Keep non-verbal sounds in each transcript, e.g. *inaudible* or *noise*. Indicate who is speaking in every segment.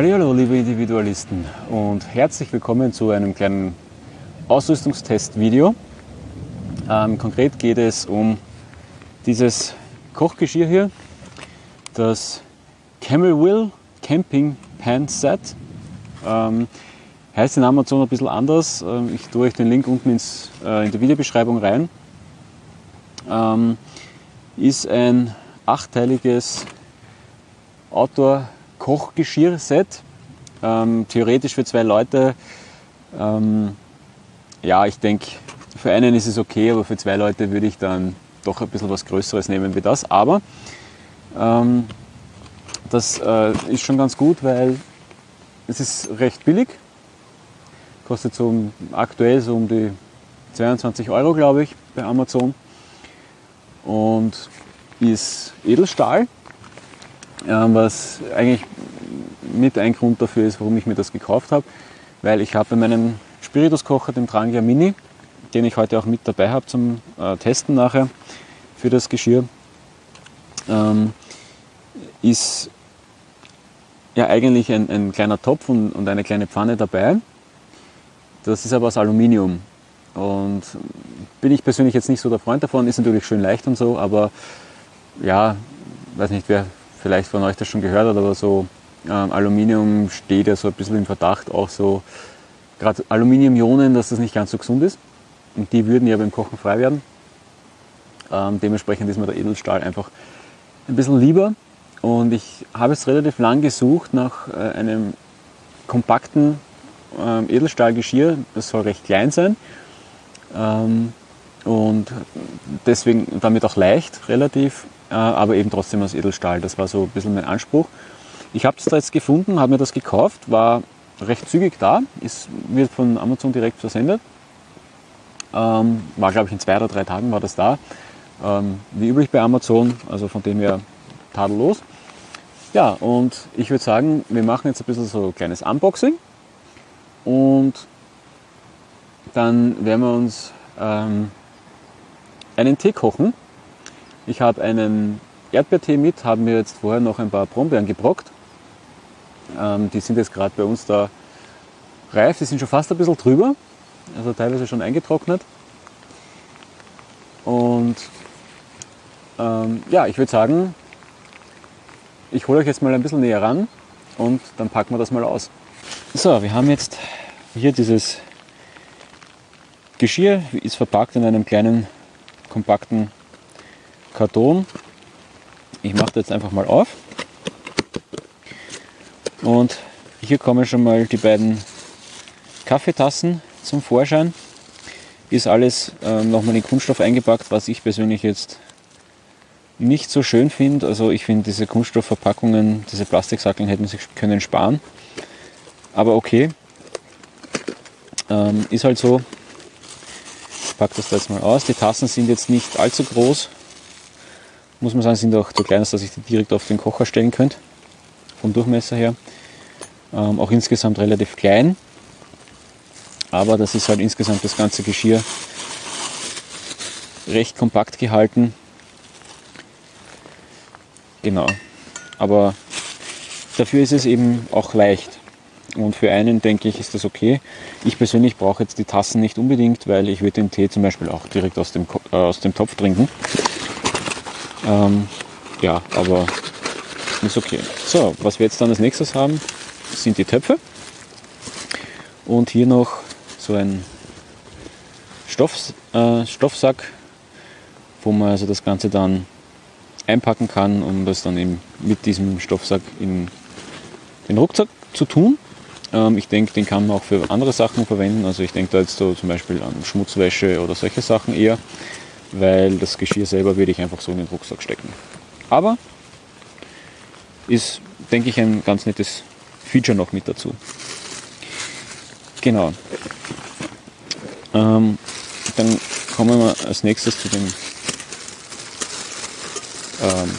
Speaker 1: Hallo, liebe Individualisten und herzlich willkommen zu einem kleinen Ausrüstungstest-Video. Ähm, konkret geht es um dieses Kochgeschirr hier, das Camel Will Camping Pan Set. Ähm, heißt in Amazon ein bisschen anders. Ähm, ich tue euch den Link unten ins, äh, in die Videobeschreibung rein. Ähm, ist ein achteiliges Outdoor-Kochgeschirr-Set. Ähm, theoretisch für zwei Leute. Ähm, ja, ich denke, für einen ist es okay, aber für zwei Leute würde ich dann doch ein bisschen was Größeres nehmen wie das. Aber ähm, das äh, ist schon ganz gut, weil es ist recht billig. Kostet so aktuell so um die 22 Euro, glaube ich, bei Amazon. Und ist Edelstahl, was eigentlich mit ein Grund dafür ist, warum ich mir das gekauft habe. Weil ich habe bei meinem Spirituskocher, dem Trangia Mini, den ich heute auch mit dabei habe zum äh, Testen nachher für das Geschirr, ähm, ist ja eigentlich ein, ein kleiner Topf und, und, eine kleine Pfanne dabei. Das ist aber aus Aluminium und bin ich persönlich jetzt nicht so der Freund davon. Ist natürlich schön leicht und so, aber ja, weiß nicht, wer vielleicht von euch das schon gehört hat, aber so ähm, Aluminium steht ja so ein bisschen im Verdacht, auch so gerade Aluminiumionen, dass das nicht ganz so gesund ist. Und die würden ja beim Kochen frei werden. Ähm, dementsprechend ist mir der Edelstahl einfach ein bisschen lieber. Und ich habe es relativ lang gesucht nach äh, einem kompakten ähm, Edelstahlgeschirr. Das soll recht klein sein. Ähm, und deswegen damit auch leicht relativ, äh, aber eben trotzdem aus Edelstahl. Das war so ein bisschen mein Anspruch. Ich habe das da jetzt gefunden, habe mir das gekauft, war recht zügig da, ist, wird von Amazon direkt versendet. Ähm, war glaube ich in zwei oder drei Tagen war das da. Ähm, wie üblich bei Amazon, also von dem her tadellos. Ja, und ich würde sagen, wir machen jetzt ein bisschen so ein kleines Unboxing und dann werden wir uns ähm, einen Tee kochen. Ich habe einen Erdbeertee mit, haben mir jetzt vorher noch ein paar Brombeeren gebrockt. Ähm, die sind jetzt gerade bei uns da reif, die sind schon fast ein bisschen drüber, also teilweise schon eingetrocknet. Und ähm, ja, ich würde sagen, ich hole euch jetzt mal ein bisschen näher ran und dann packen wir das mal aus. So, wir haben jetzt hier dieses Geschirr, ist verpackt in einem kleinen, kompakten Karton. Ich mache das jetzt einfach mal auf. Und hier kommen schon mal die beiden Kaffeetassen zum Vorschein. Ist alles äh, nochmal in Kunststoff eingepackt, was ich persönlich jetzt nicht so schön finde. Also ich finde diese Kunststoffverpackungen, diese Plastiksackeln hätten sich können sparen. Aber okay, ähm, ist halt so. Packe das da jetzt mal aus. Die Tassen sind jetzt nicht allzu groß. Muss man sagen, sind auch zu klein, dass ich die direkt auf den Kocher stellen könnte. Vom Durchmesser her. Ähm, auch insgesamt relativ klein. Aber das ist halt insgesamt das ganze Geschirr recht kompakt gehalten. Genau. Aber dafür ist es eben auch leicht. Und für einen denke ich, ist das okay. Ich persönlich brauche jetzt die Tassen nicht unbedingt, weil ich würde den Tee zum Beispiel auch direkt aus dem, äh, aus dem Topf trinken. Ähm, ja, aber ist okay. So, was wir jetzt dann als nächstes haben, sind die Töpfe. Und hier noch so ein Stoff, äh, Stoffsack, wo man also das Ganze dann einpacken kann, um das dann eben mit diesem Stoffsack in den Rucksack zu tun. Ähm, ich denke, den kann man auch für andere Sachen verwenden. Also ich denke da jetzt so zum Beispiel an Schmutzwäsche oder solche Sachen eher, weil das Geschirr selber würde ich einfach so in den Rucksack stecken. Aber ist, denke ich, ein ganz nettes Feature noch mit dazu. Genau. Ähm, dann kommen wir als nächstes zu den ähm,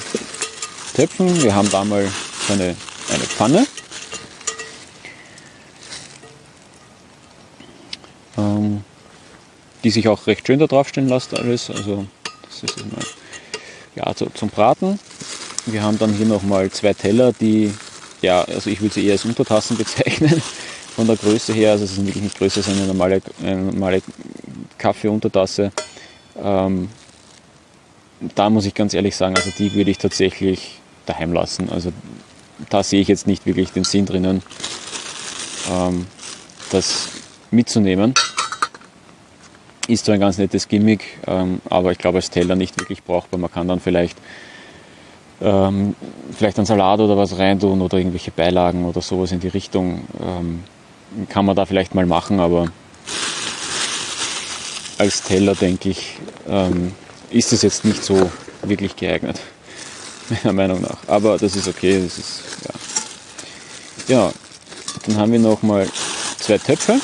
Speaker 1: Töpfen. Wir haben da mal so eine, eine Pfanne. Die sich auch recht schön da drauf stehen lässt alles. Also das ist mal ja, zu, zum Braten. Wir haben dann hier nochmal zwei Teller, die ja, also ich würde sie eher als Untertassen *laughs* bezeichnen, von der Größe her. Also es sind wirklich nicht größer als eine normale, eine normale Kaffeeuntertasse. Ähm, da muss ich ganz ehrlich sagen, also die würde ich tatsächlich daheim lassen. Also da sehe ich jetzt nicht wirklich den Sinn drinnen, ähm, das mitzunehmen. Ist zwar ein ganz nettes Gimmick, ähm, aber ich glaube als Teller nicht wirklich brauchbar. Man kann dann vielleicht ähm, vielleicht einen Salat oder was reintun oder irgendwelche Beilagen oder sowas in die Richtung. Ähm, kann man da vielleicht mal machen, aber als Teller denke ich, ähm, ist es jetzt nicht so wirklich geeignet, *laughs* meiner Meinung nach. Aber das ist okay, das ist, ja. Ja, dann haben wir noch mal zwei Töpfe.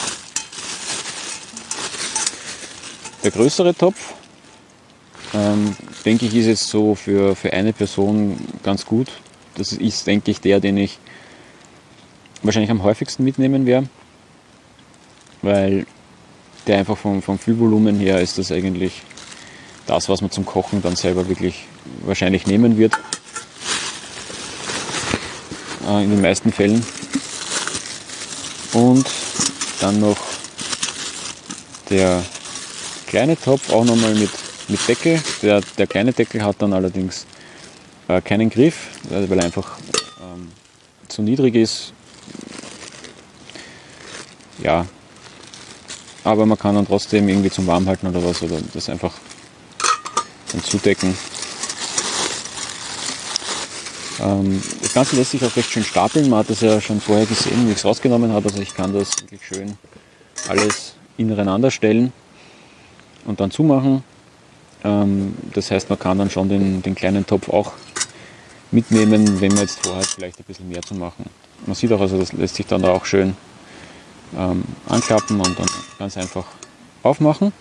Speaker 1: Der größere Topf, ähm, denke ich, ist jetzt so für, für eine Person ganz gut. Das ist, denke ich, der, den ich wahrscheinlich am häufigsten mitnehmen werde, weil der einfach vom, vom Füllvolumen her ist das eigentlich das, was man zum Kochen dann selber wirklich wahrscheinlich nehmen wird. Äh, in den meisten Fällen. Und dann noch der kleine Topf, auch nochmal mit, mit Deckel. Der, der kleine Deckel hat dann allerdings äh, keinen Griff, weil er einfach ähm, zu niedrig ist. Ja, aber man kann dann trotzdem irgendwie zum Warmhalten oder was oder das einfach dann zudecken. Ähm, das Ganze lässt sich auch recht schön stapeln. Man hat das ja schon vorher gesehen, wie ich es rausgenommen habe. Also ich kann das wirklich schön alles ineinander stellen und dann zumachen. Ähm, das heißt, man kann dann schon den, den kleinen Topf auch mitnehmen, wenn man jetzt vorhat, vielleicht ein bisschen mehr zu machen. Man sieht auch, also das lässt sich dann da auch schön ähm, anklappen und dann ganz einfach aufmachen.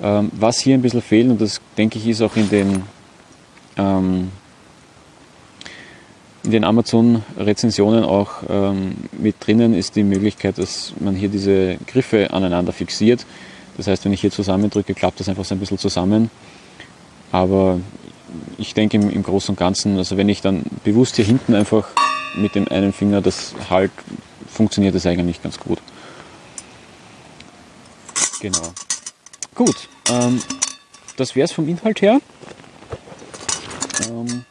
Speaker 1: Ähm, was hier ein bisschen fehlt, und das denke ich ist auch in den, ähm, in den Amazon-Rezensionen auch ähm, mit drinnen, ist die Möglichkeit, dass man hier diese Griffe aneinander fixiert. Das heißt, wenn ich hier zusammendrücke, klappt das einfach so ein bisschen zusammen. Aber ich denke im, im Großen und Ganzen, also wenn ich dann bewusst hier hinten einfach mit dem einen Finger das halt funktioniert das eigentlich ganz gut. Genau. Gut, ähm, das wäre es vom Inhalt her. Ähm,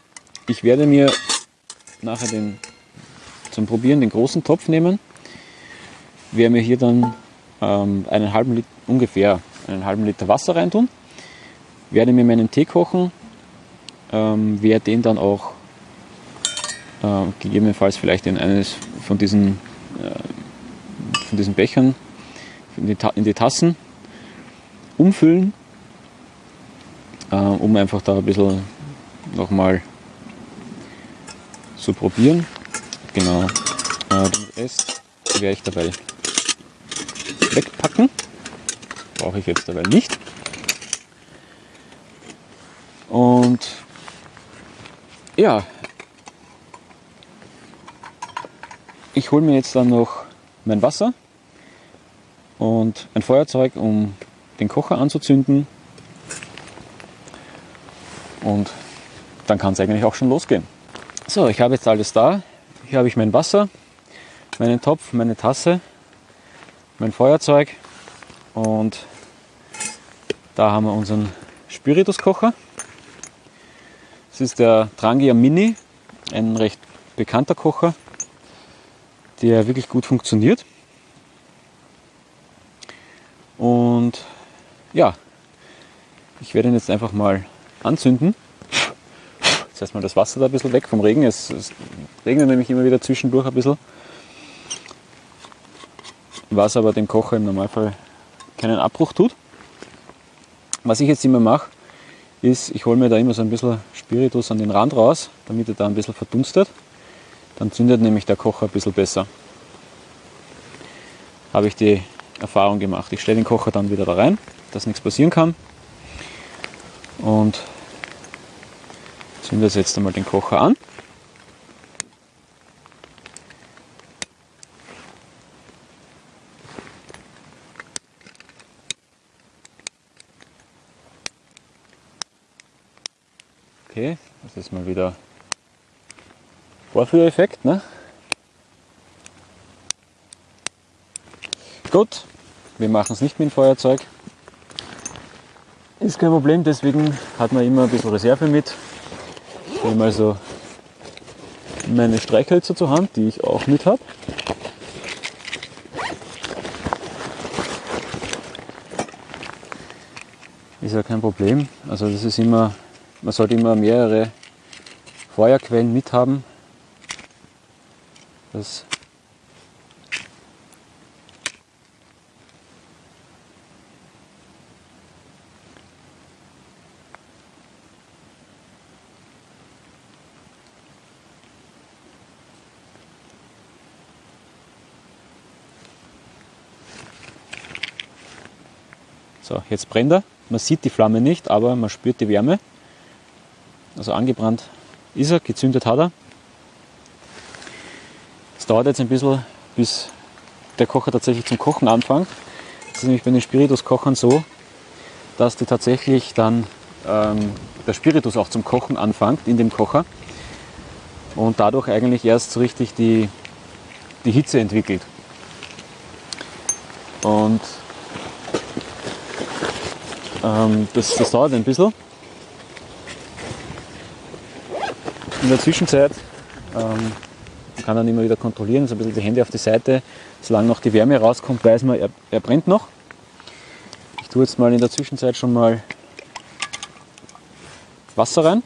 Speaker 1: ich werde mir nachher den, zum Probieren den großen Topf nehmen. Werde mir hier dann einen halben Liter, ungefähr einen halben Liter Wasser reintun. Werde mir meinen Tee kochen. Ähm, werde den dann auch äh, gegebenenfalls vielleicht in eines von diesen äh, von diesen Bechern in die, in die Tassen umfüllen, äh, um einfach da ein bisschen nochmal zu probieren. Genau. Äh, den Rest werde ich dabei wegpacken. Brauche ich jetzt dabei nicht. Und ja, Ich hole mir jetzt dann noch mein Wasser und ein Feuerzeug, um den Kocher anzuzünden. Und dann kann es eigentlich auch schon losgehen. So, ich habe jetzt alles da. Hier habe ich mein Wasser, meinen Topf, meine Tasse, mein Feuerzeug und da haben wir unseren Spirituskocher. Das ist der Trangia Mini, ein recht bekannter Kocher der wirklich gut funktioniert. Und ja, ich werde ihn jetzt einfach mal anzünden. Jetzt lässt mal das Wasser da ein bisschen weg vom Regen. Es, es regnet nämlich immer wieder zwischendurch ein bisschen. Was aber dem Kocher im Normalfall keinen Abbruch tut. Was ich jetzt immer mache, ist, ich hole mir da immer so ein bisschen Spiritus an den Rand raus, damit er da ein bisschen verdunstet. Dann zündet nämlich der Kocher ein bisschen besser. Habe ich die Erfahrung gemacht. Ich stelle den Kocher dann wieder da rein, dass nichts passieren kann. Und zünde jetzt einmal den Kocher an. Das ist mal wieder Vorführeffekt, ne? Gut, wir machen es nicht mit dem Feuerzeug. Ist kein Problem, deswegen hat man immer ein bisschen Reserve mit. Ich nehme also meine Streichhölzer zur Hand, die ich auch mit habe. Ist ja kein Problem. Also das ist immer, man sollte immer mehrere Feuerquellen mit haben. Das So, jetzt brennt er. Man sieht die Flamme nicht, aber man spürt die Wärme. Also angebrannt ist er, gezündet hat er. Es dauert jetzt ein bisschen, bis der Kocher tatsächlich zum Kochen anfängt. Das ist nämlich bei den Spirituskochern so, dass die tatsächlich dann ähm, der Spiritus auch zum Kochen anfängt in dem Kocher und dadurch eigentlich erst so richtig die, die Hitze entwickelt. Und ähm, das, das dauert ein bisschen. In der Zwischenzeit ähm, kann dann immer wieder kontrollieren, so ein bisschen die Hände auf die Seite. Solange noch die Wärme rauskommt, weiß man, er, er brennt noch. Ich tue jetzt mal in der Zwischenzeit schon mal Wasser rein.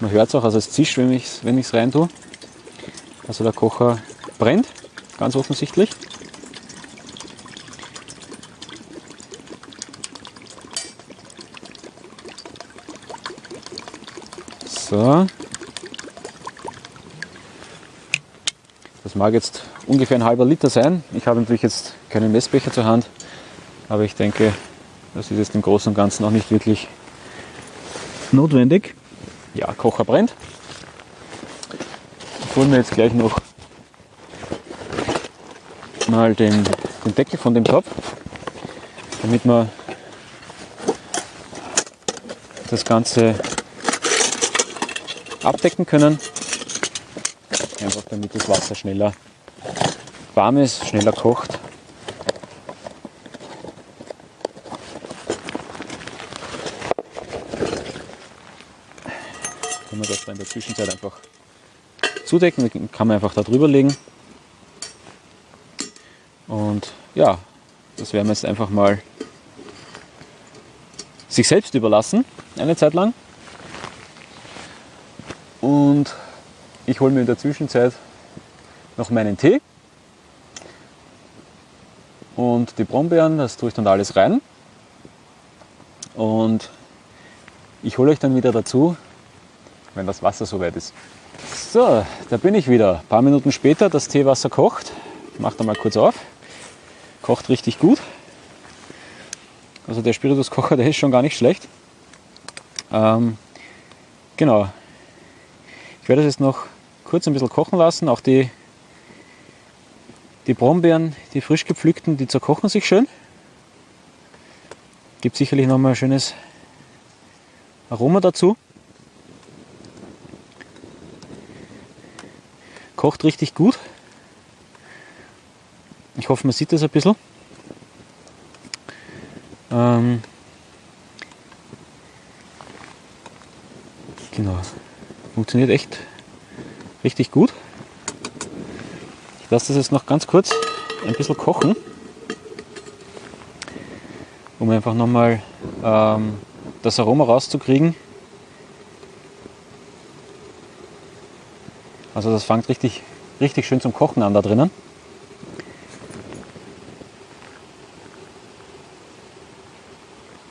Speaker 1: Man hört es auch, also es zischt, wenn ich es wenn rein tue. Also der Kocher brennt, ganz offensichtlich. So. Mag jetzt ungefähr ein halber Liter sein. Ich habe natürlich jetzt keinen Messbecher zur Hand, aber ich denke, das ist jetzt im Großen und Ganzen auch nicht wirklich notwendig. Ja, Kocher brennt. Ich hole mir jetzt gleich noch mal den, den Deckel von dem Topf, damit wir das Ganze abdecken können. Einfach damit das Wasser schneller warm ist, schneller kocht. Kann man das dann in der Zwischenzeit einfach zudecken, kann man einfach da drüber legen. Und ja, das werden wir jetzt einfach mal sich selbst überlassen, eine Zeit lang. Und ich hole mir in der Zwischenzeit noch meinen Tee und die Brombeeren, das tue ich dann alles rein. Und ich hole euch dann wieder dazu, wenn das Wasser soweit ist. So, da bin ich wieder. Ein paar Minuten später, das Teewasser kocht. Ich mache da mal kurz auf. Kocht richtig gut. Also der Spirituskocher, der ist schon gar nicht schlecht. Ähm, genau, werde es jetzt noch kurz ein bisschen kochen lassen. Auch die, die Brombeeren, die frisch gepflückten, die zerkochen sich schön. Gibt sicherlich noch mal ein schönes Aroma dazu. Kocht richtig gut. Ich hoffe, man sieht das ein bisschen. Ähm, genau. Funktioniert echt richtig gut. Ich lasse das jetzt noch ganz kurz ein bisschen kochen, um einfach nochmal ähm, das Aroma rauszukriegen. Also das fängt richtig, richtig schön zum Kochen an da drinnen.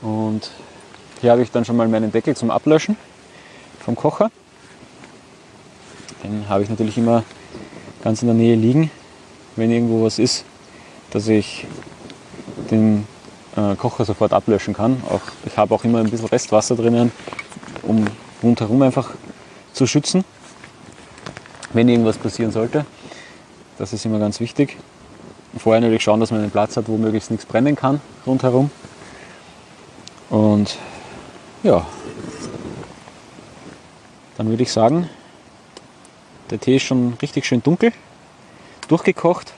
Speaker 1: Und hier habe ich dann schon mal meinen Deckel zum Ablöschen vom Kocher. Den habe ich natürlich immer ganz in der Nähe liegen, wenn irgendwo was ist, dass ich den äh, Kocher sofort ablöschen kann. Auch, ich habe auch immer ein bisschen Restwasser drinnen, um rundherum einfach zu schützen, wenn irgendwas passieren sollte. Das ist immer ganz wichtig. Vorher natürlich schauen, dass man einen Platz hat, wo möglichst nichts brennen kann rundherum. Und ja, dann würde ich sagen, der Tee ist schon richtig schön dunkel, durchgekocht.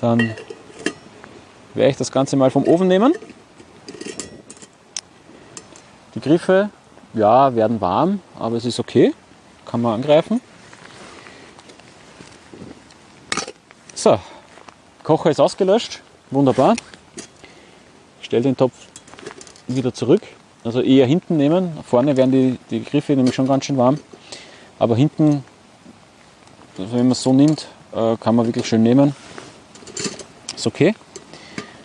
Speaker 1: Dann werde ich das Ganze mal vom Ofen nehmen. Die Griffe, ja, werden warm, aber es ist okay. Kann man angreifen. So, Kocher ist ausgelöscht. Wunderbar. Ich stelle den Topf wieder zurück. Also eher hinten nehmen. Vorne werden die, die Griffe nämlich schon ganz schön warm. Aber hinten, wenn man es so nimmt, äh, kann man wirklich schön nehmen. Ist okay.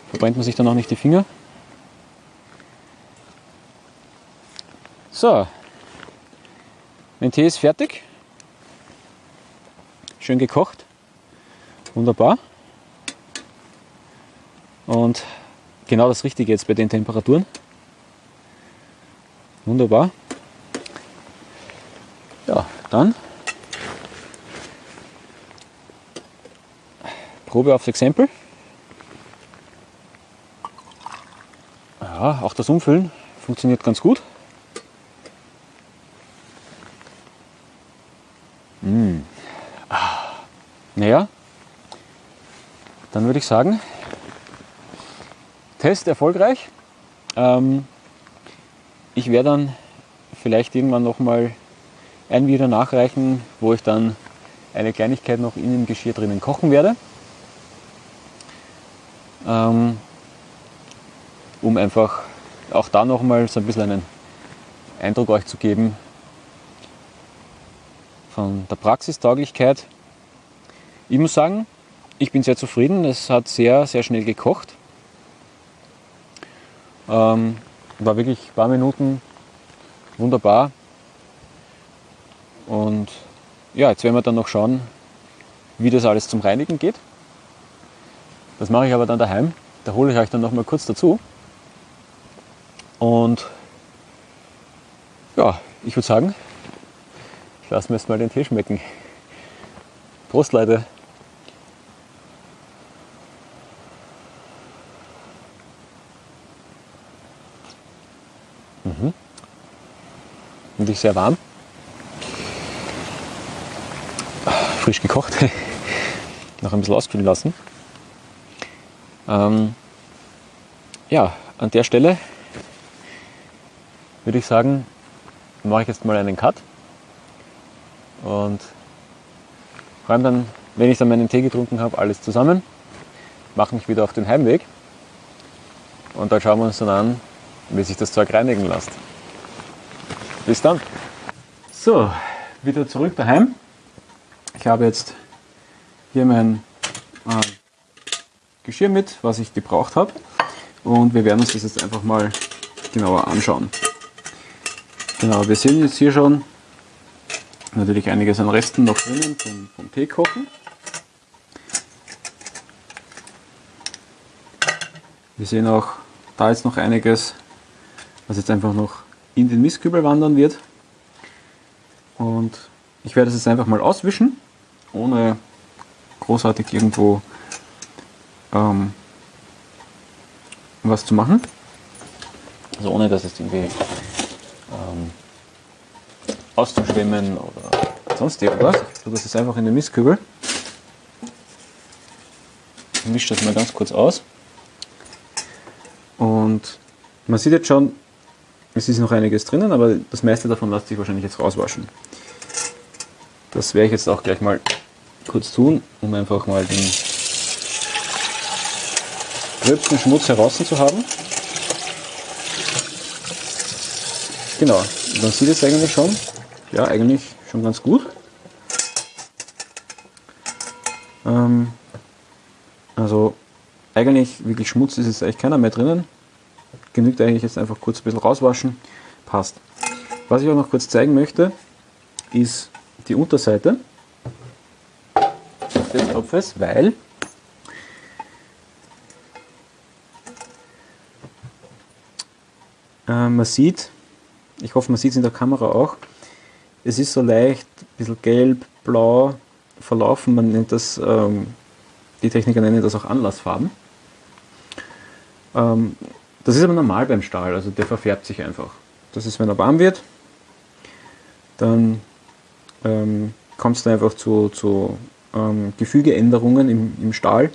Speaker 1: Verbrennt man sich dann auch nicht die Finger. So, mein Tee ist fertig. Schön gekocht. Wunderbar. Und genau das Richtige jetzt bei den Temperaturen. Wunderbar. Ja, dann Probe aufs Exempel. Ja, auch das Umfüllen funktioniert ganz gut. Mmh. Naja, dann würde ich sagen, Test erfolgreich. Ähm, ich werde dann vielleicht irgendwann nochmal ein Video nachreichen, wo ich dann eine Kleinigkeit noch in dem Geschirr drinnen kochen werde. Ähm, um einfach auch da nochmal so ein bisschen einen Eindruck euch zu geben von der Praxistauglichkeit. Ich muss sagen, ich bin sehr zufrieden. Es hat sehr, sehr schnell gekocht. Ähm, war wirklich ein paar Minuten wunderbar. Und ja, jetzt werden wir dann noch schauen, wie das alles zum Reinigen geht. Das mache ich aber dann daheim. Da hole ich euch dann noch mal kurz dazu. Und ja, ich würde sagen, ich lasse mir jetzt mal den Tee schmecken. Prost, Leute! Mhm. Und ich sehr warm. Frisch gekocht. *laughs* Noch ein bisschen auskühlen lassen. Ähm, ja, an der Stelle würde ich sagen, mache ich jetzt mal einen Cut und räume dann, wenn ich dann meinen Tee getrunken habe, alles zusammen, mache mich wieder auf den Heimweg und dann schauen wir uns dann an, wie sich das Zeug reinigen lässt. Bis dann. So, wieder zurück daheim. Ich habe jetzt hier mein äh, Geschirr mit, was ich gebraucht habe. Und wir werden uns das jetzt einfach mal genauer anschauen. Genau, wir sehen jetzt hier schon natürlich einiges an Resten noch drinnen vom, vom Tee kochen. Wir sehen auch da jetzt noch einiges was jetzt einfach noch in den Mistkübel wandern wird. Und ich werde es jetzt einfach mal auswischen, ohne großartig irgendwo ähm, was zu machen. Also ohne dass es irgendwie ähm, auszuschwemmen oder sonst irgendwas. Ich das jetzt einfach in den Mistkübel. Ich mische das mal ganz kurz aus. Und man sieht jetzt schon, es ist noch einiges drinnen, aber das meiste davon lässt sich wahrscheinlich jetzt rauswaschen. Das werde ich jetzt auch gleich mal kurz tun, um einfach mal den gröbsten Schmutz heraus zu haben. Genau, man sieht es eigentlich schon. Ja, eigentlich schon ganz gut. Ähm, also eigentlich wirklich Schmutz ist jetzt eigentlich keiner mehr drinnen genügt eigentlich jetzt einfach kurz ein bisschen rauswaschen. Passt. Was ich auch noch kurz zeigen möchte, ist die Unterseite des Topfes, weil äh, man sieht, ich hoffe man sieht es in der Kamera auch, es ist so leicht, ein bisschen gelb, blau verlaufen, man nennt das, ähm, die Techniker nennen das auch Anlassfarben. Ähm, das ist aber normal beim Stahl, also der verfärbt sich einfach. Das ist, wenn er warm wird, dann ähm, kommt es einfach zu, zu ähm, Gefügeänderungen im, im Stahl.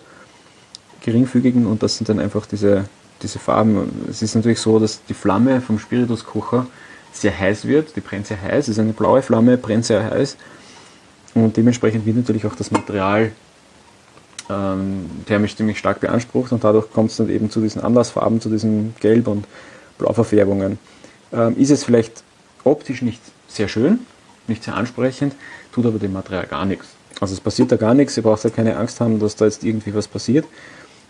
Speaker 1: geringfügigen und das sind dann einfach diese, diese Farben. Es ist natürlich so, dass die Flamme vom Spirituskocher sehr heiß wird, die brennt sehr heiß, es ist eine blaue Flamme, brennt sehr heiß und dementsprechend wird natürlich auch das Material ähm, thermisch ziemlich stark beansprucht und dadurch kommt es dann eben zu diesen Anlassfarben, zu diesen Gelb- und Blauverfärbungen. Ähm, ist es vielleicht optisch nicht sehr schön, nicht sehr ansprechend, tut aber dem Material gar nichts. Also es passiert da gar nichts, ihr braucht ja keine Angst haben, dass da jetzt irgendwie was passiert.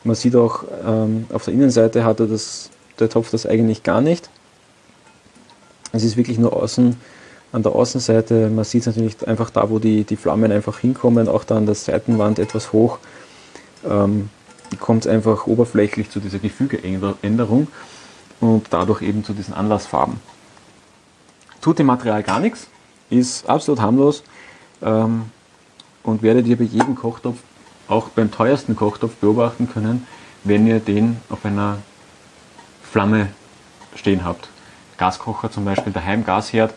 Speaker 1: Man sieht auch, ähm, auf der Innenseite hat er das, der Topf das eigentlich gar nicht. Es ist wirklich nur außen, an der Außenseite, man sieht es natürlich einfach da, wo die, die Flammen einfach hinkommen, auch da an der Seitenwand etwas hoch, ähm, kommt es einfach oberflächlich zu dieser Gefügeänderung und dadurch eben zu diesen Anlassfarben. Tut dem Material gar nichts, ist absolut harmlos ähm, und werdet ihr bei jedem Kochtopf, auch beim teuersten Kochtopf beobachten können, wenn ihr den auf einer Flamme stehen habt. Gaskocher zum Beispiel, daheim Gasherd,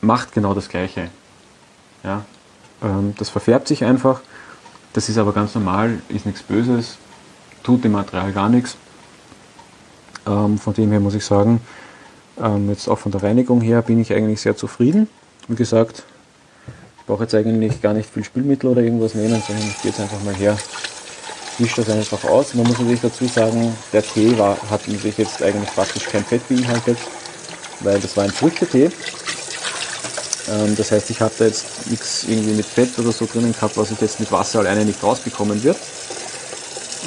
Speaker 1: macht genau das Gleiche. Ja? Ähm, das verfärbt sich einfach, das ist aber ganz normal, ist nichts Böses, tut dem Material gar nichts. Ähm, von dem her muss ich sagen, ähm, jetzt auch von der Reinigung her bin ich eigentlich sehr zufrieden. Wie gesagt, brauche jetzt eigentlich gar nicht viel Spülmittel oder irgendwas nehmen, sondern ich gehe jetzt einfach mal her, wische das einfach aus. Man muss natürlich dazu sagen, der Tee war, hat natürlich jetzt eigentlich praktisch kein Fett beinhaltet, weil das war ein Früchtetee. Ähm, das heißt, ich habe da jetzt nichts irgendwie mit Fett oder so drinnen gehabt, was ich jetzt mit Wasser alleine nicht rausbekommen wird.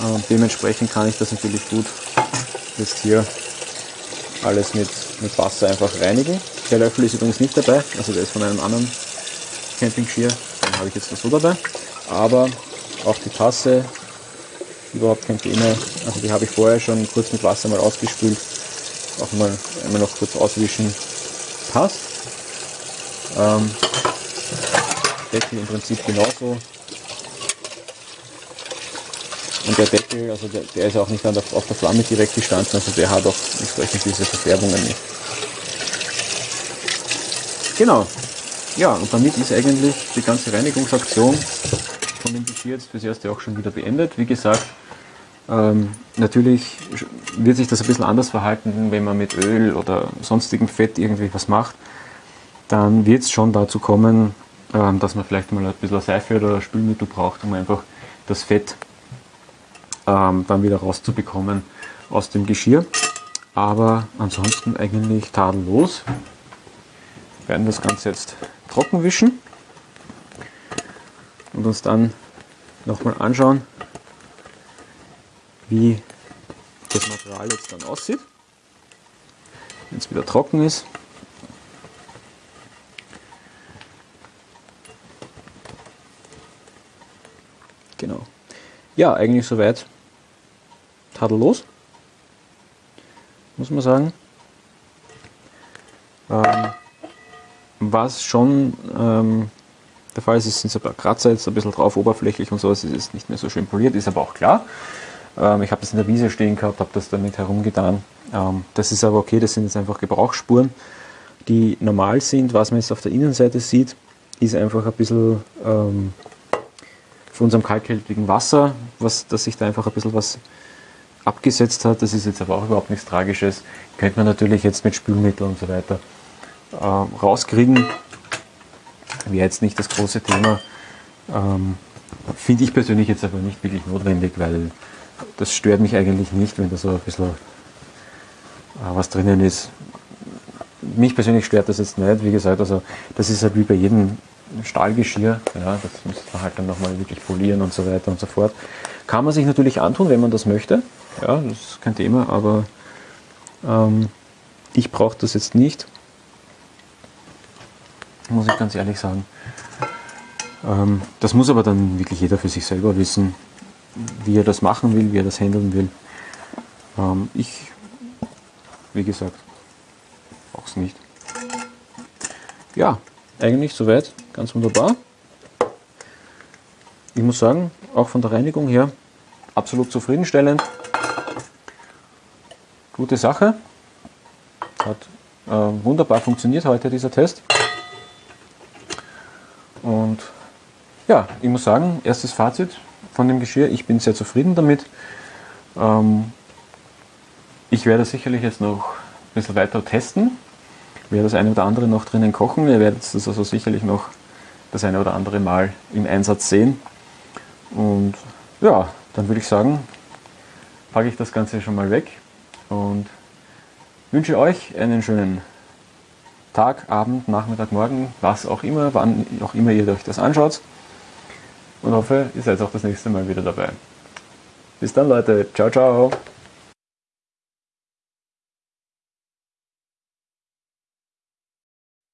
Speaker 1: Ähm, dementsprechend kann ich das natürlich gut jetzt hier alles mit, mit Wasser einfach reinigen. Der Löffel ist übrigens nicht dabei, also der ist von einem anderen Campingschir, den habe ich jetzt nur so dabei. Aber auch die Tasse, überhaupt kein Thema. Also die habe ich vorher schon kurz mit Wasser mal ausgespült. Auch mal einmal noch kurz auswischen. Passt. Ähm, Deckel im Prinzip genauso. Und der Deckel, also der, der ist auch nicht der, auf der Flamme direkt gestanden, also der hat auch entsprechend diese Verfärbungen nicht. Genau. Ja, und damit ist eigentlich die ganze Reinigungsaktion von dem Geschirr jetzt fürs erste auch schon wieder beendet. Wie gesagt, ähm, natürlich wird sich das ein bisschen anders verhalten, wenn man mit Öl oder sonstigem Fett irgendwie was macht. Dann wird es schon dazu kommen, ähm, dass man vielleicht mal ein bisschen Seife oder Spülmittel braucht, um einfach das Fett ähm, dann wieder rauszubekommen aus dem Geschirr. Aber ansonsten eigentlich tadellos. Wir werden das Ganze jetzt trocken wischen und uns dann nochmal anschauen, wie das Material jetzt dann aussieht, wenn es wieder trocken ist. Genau. Ja, eigentlich soweit tadellos, muss man sagen. Was schon ähm, der Fall ist, sind ein paar Kratzer jetzt ein bisschen drauf, oberflächlich und so, es ist nicht mehr so schön poliert, ist aber auch klar. Ähm, ich habe das in der Wiese stehen gehabt, habe das damit herumgetan. Ähm, das ist aber okay, das sind jetzt einfach Gebrauchsspuren, die normal sind. Was man jetzt auf der Innenseite sieht, ist einfach ein bisschen ähm, von unserem kalkhaltigen Wasser, was, dass sich da einfach ein bisschen was abgesetzt hat. Das ist jetzt aber auch überhaupt nichts Tragisches. Könnte man natürlich jetzt mit Spülmittel und so weiter äh, rauskriegen. Wäre jetzt nicht das große Thema. Ähm, Finde ich persönlich jetzt aber nicht wirklich notwendig, weil das stört mich eigentlich nicht, wenn da so ein bisschen äh, was drinnen ist. Mich persönlich stört das jetzt nicht. Wie gesagt, also das ist halt wie bei jedem Stahlgeschirr. Ja, das müsste man halt dann nochmal wirklich polieren und so weiter und so fort. Kann man sich natürlich antun, wenn man das möchte. Ja, das ist kein Thema, aber ähm, ich brauche das jetzt nicht. Muss ich ganz ehrlich sagen. Ähm, das muss aber dann wirklich jeder für sich selber wissen, wie er das machen will, wie er das handeln will. Ähm, ich, wie gesagt, brauche es nicht. Ja, eigentlich soweit ganz wunderbar. Ich muss sagen, auch von der Reinigung her absolut zufriedenstellend gute Sache. Hat äh, wunderbar funktioniert heute dieser Test. Und ja, ich muss sagen, erstes Fazit, von dem Geschirr. Ich bin sehr zufrieden damit. Ähm, ich werde sicherlich jetzt noch ein bisschen weiter testen. Werde das eine oder andere noch drinnen kochen. Ihr werdet das also sicherlich noch das eine oder andere Mal im Einsatz sehen. Und ja, dann würde ich sagen, packe ich das Ganze schon mal weg und wünsche euch einen schönen Tag, Abend, Nachmittag, Morgen, was auch immer, wann auch immer ihr euch das anschaut. Und hoffe, ihr seid auch das nächste Mal wieder dabei. Bis dann, Leute. Ciao, ciao.